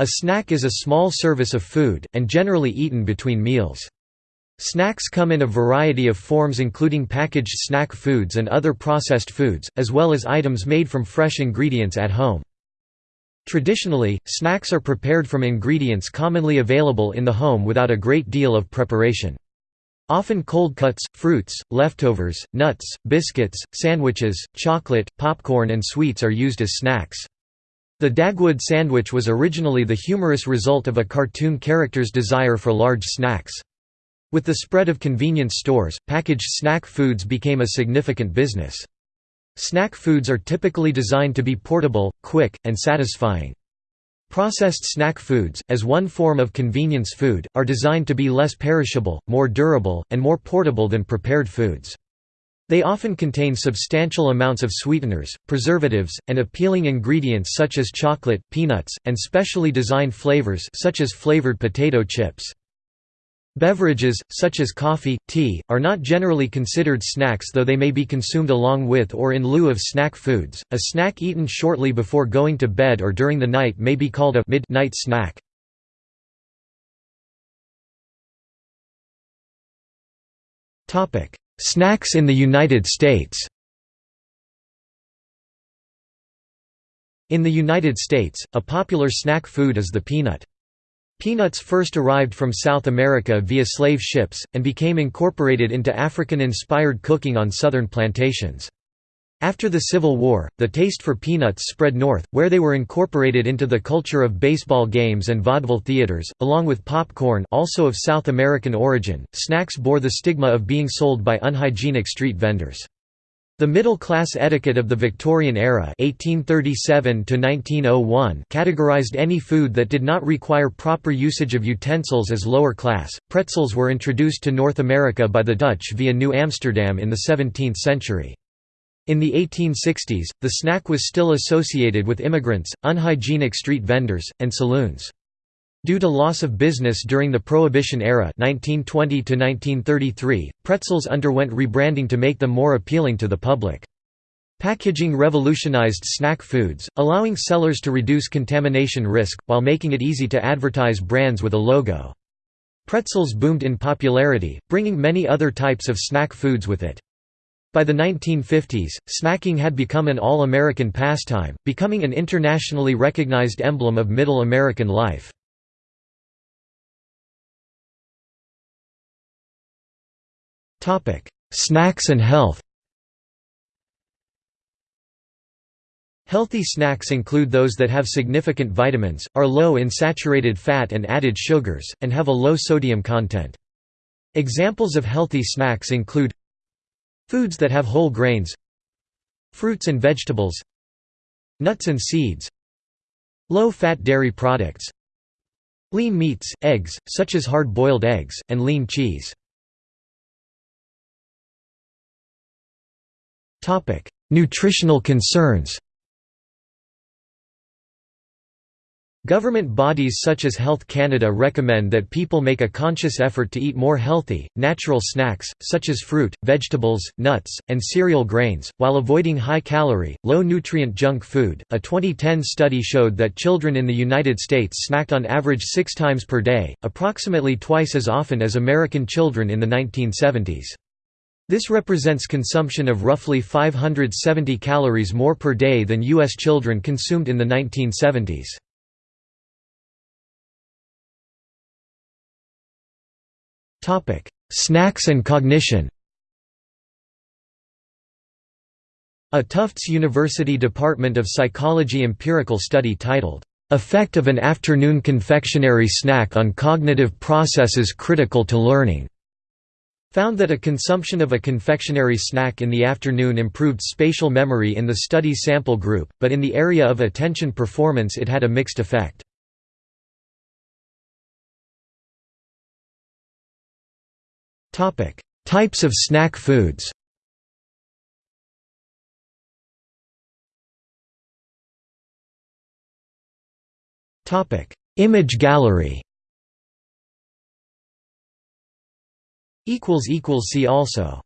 A snack is a small service of food, and generally eaten between meals. Snacks come in a variety of forms including packaged snack foods and other processed foods, as well as items made from fresh ingredients at home. Traditionally, snacks are prepared from ingredients commonly available in the home without a great deal of preparation. Often cold cuts, fruits, leftovers, nuts, biscuits, sandwiches, chocolate, popcorn and sweets are used as snacks. The Dagwood sandwich was originally the humorous result of a cartoon character's desire for large snacks. With the spread of convenience stores, packaged snack foods became a significant business. Snack foods are typically designed to be portable, quick, and satisfying. Processed snack foods, as one form of convenience food, are designed to be less perishable, more durable, and more portable than prepared foods. They often contain substantial amounts of sweeteners, preservatives, and appealing ingredients such as chocolate, peanuts, and specially designed flavors such as flavored potato chips. Beverages, such as coffee, tea, are not generally considered snacks though they may be consumed along with or in lieu of snack foods. A snack eaten shortly before going to bed or during the night may be called a midnight snack. Topic: Snacks in the United States In the United States, a popular snack food is the peanut. Peanuts first arrived from South America via slave ships, and became incorporated into African-inspired cooking on southern plantations. After the Civil War, the taste for peanuts spread north, where they were incorporated into the culture of baseball games and vaudeville theaters, along with popcorn also of South American origin. Snacks bore the stigma of being sold by unhygienic street vendors. The middle-class etiquette of the Victorian era 1837 categorized any food that did not require proper usage of utensils as lower class. Pretzels were introduced to North America by the Dutch via New Amsterdam in the 17th century. In the 1860s, the snack was still associated with immigrants, unhygienic street vendors, and saloons. Due to loss of business during the Prohibition era 1920 pretzels underwent rebranding to make them more appealing to the public. Packaging revolutionized snack foods, allowing sellers to reduce contamination risk, while making it easy to advertise brands with a logo. Pretzels boomed in popularity, bringing many other types of snack foods with it. By the 1950s, snacking had become an all-American pastime, becoming an internationally recognized emblem of Middle American life. Snacks and health Healthy snacks include those that have significant vitamins, are low in saturated fat and added sugars, and have a low sodium content. Examples of healthy snacks include Foods that have whole grains. Fruits and vegetables. Nuts and seeds. Low-fat dairy products. Lean meats, eggs, such as hard-boiled eggs, and lean cheese. Nutritional concerns Government bodies such as Health Canada recommend that people make a conscious effort to eat more healthy, natural snacks, such as fruit, vegetables, nuts, and cereal grains, while avoiding high-calorie, low-nutrient junk food. A 2010 study showed that children in the United States snacked on average six times per day, approximately twice as often as American children in the 1970s. This represents consumption of roughly 570 calories more per day than U.S. children consumed in the 1970s. Topic: Snacks and cognition. A Tufts University Department of Psychology empirical study titled, "...effect of an afternoon confectionery snack on cognitive processes critical to learning." found that a consumption of a confectionery snack in the afternoon improved spatial memory in the study sample group, but in the area of attention performance it had a mixed effect. Topic: Types of snack foods. Topic: Image gallery. Equals equals see also.